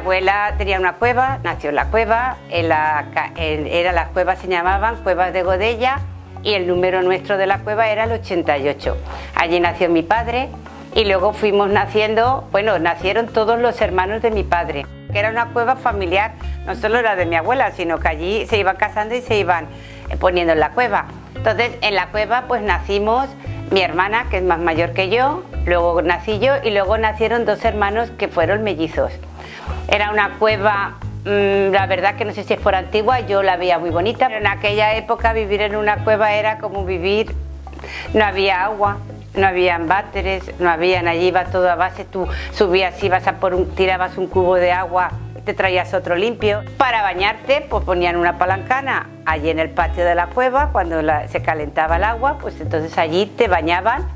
Abuela tenía una cueva, nació en la cueva, era las cuevas se llamaban Cuevas de Godella y el número nuestro de la cueva era el 88. Allí nació mi padre y luego fuimos naciendo, bueno, nacieron todos los hermanos de mi padre, que era una cueva familiar, no solo la de mi abuela, sino que allí se iban casando y se iban poniendo en la cueva. Entonces, en la cueva pues nacimos mi hermana, que es más mayor que yo, luego nací yo y luego nacieron dos hermanos que fueron mellizos. Era una cueva, mm, la verdad que no sé si es por antigua, yo la veía muy bonita. Pero en aquella época vivir en una cueva era como vivir, no había agua, no había váteres, no habían, allí iba todo a base, tú subías, ibas a por un, tirabas un cubo de agua, te traías otro limpio. Para bañarte, pues ponían una palancana allí en el patio de la cueva, cuando se calentaba el agua, pues entonces allí te bañaban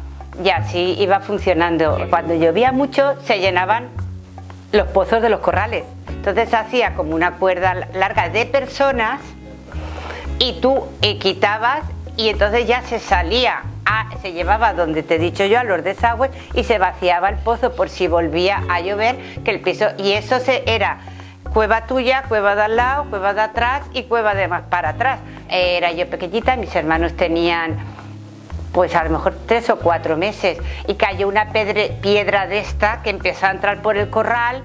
y así iba funcionando. Cuando llovía mucho, se llenaban los pozos de los corrales. Entonces hacía como una cuerda larga de personas y tú quitabas y entonces ya se salía, se llevaba donde te he dicho yo a los desagües y se vaciaba el pozo por si volvía a llover que el piso y eso se era cueva tuya, cueva de al lado, cueva de atrás y cueva de más para atrás. Era yo pequeñita, mis hermanos tenían pues a lo mejor tres o cuatro meses y cayó una piedra de esta que empezó a entrar por el corral.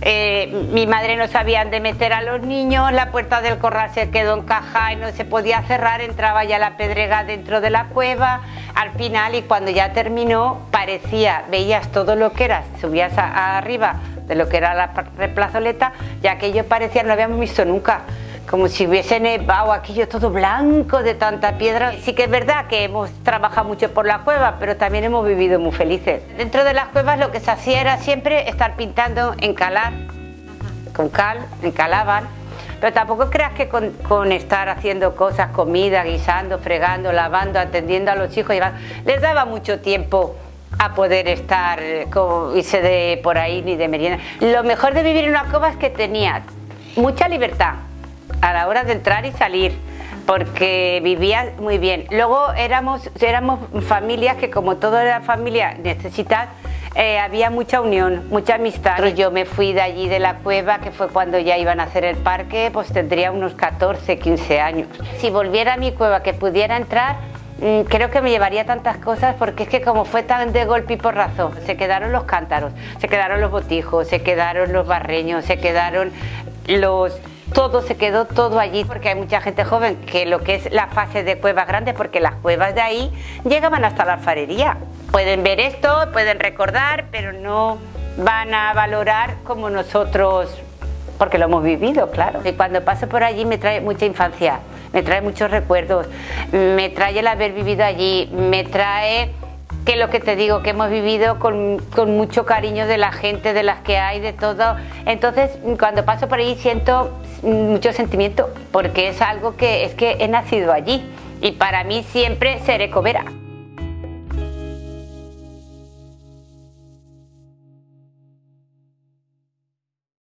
Eh, mi madre no sabía dónde meter a los niños, la puerta del corral se quedó encajada y no se podía cerrar, entraba ya la pedrega dentro de la cueva, al final y cuando ya terminó parecía, veías todo lo que era, subías arriba de lo que era la plazoleta, ya que ellos parecían, no habíamos visto nunca, como si hubiese nevado aquello todo blanco de tanta piedra. Sí que es verdad que hemos trabajado mucho por la cueva, pero también hemos vivido muy felices. Dentro de las cuevas lo que se hacía era siempre estar pintando, encalar, con cal, encalaban, pero tampoco creas que con, estar haciendo cosas, comida, guisando, fregando, lavando, atendiendo a los hijos, les daba mucho tiempo a poder estar, eh, como irse de por ahí ni de merienda. Lo mejor de vivir en una cueva es que tenías mucha libertad, a la hora de entrar y salir porque vivía muy bien. Luego éramos, éramos familias que como toda la familia necesita, eh, había mucha unión, mucha amistad. Yo me fui de allí de la cueva, que fue cuando ya iban a hacer el parque, pues tendría unos 14, 15 años. Si volviera a mi cueva, que pudiera entrar, mm, creo que me llevaría tantas cosas porque es que como fue tan de golpe y por razón, se quedaron los cántaros, se quedaron los botijos, se quedaron los barreños, se quedaron los todo se quedó todo allí porque hay mucha gente joven que lo que es la fase de cuevas grandes porque las cuevas de ahí llegaban hasta la alfarería. Pueden ver esto, pueden recordar pero no van a valorar como nosotros porque lo hemos vivido, claro. Y cuando paso por allí me trae mucha infancia me trae muchos recuerdos me trae el haber vivido allí me trae que lo que te digo, que hemos vivido con, mucho cariño de la gente, de las que hay, de todo. Entonces, cuando paso por ahí siento mucho sentimiento, porque es algo que es que he nacido allí y para mí siempre seré cobera.